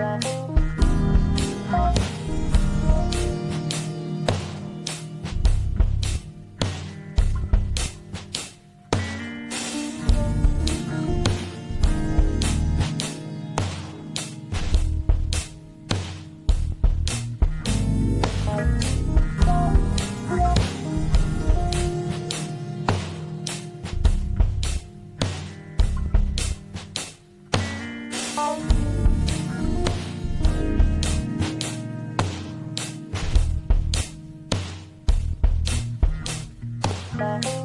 Thank you. Bye.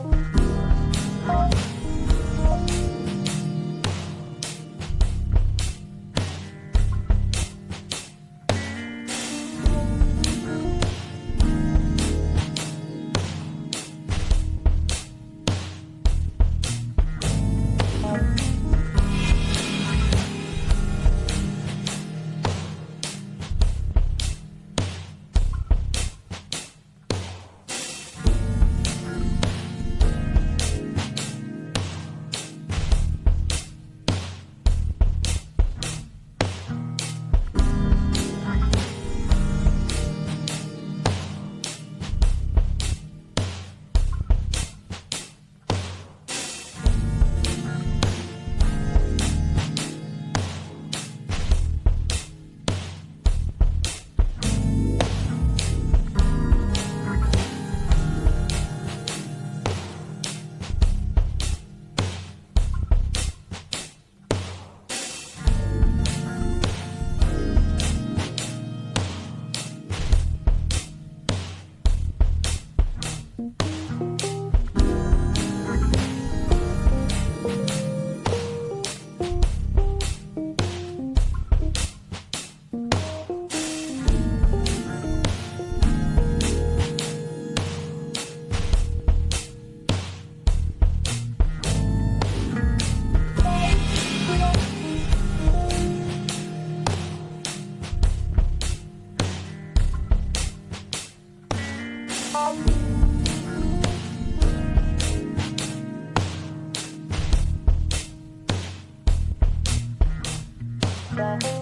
Thank you.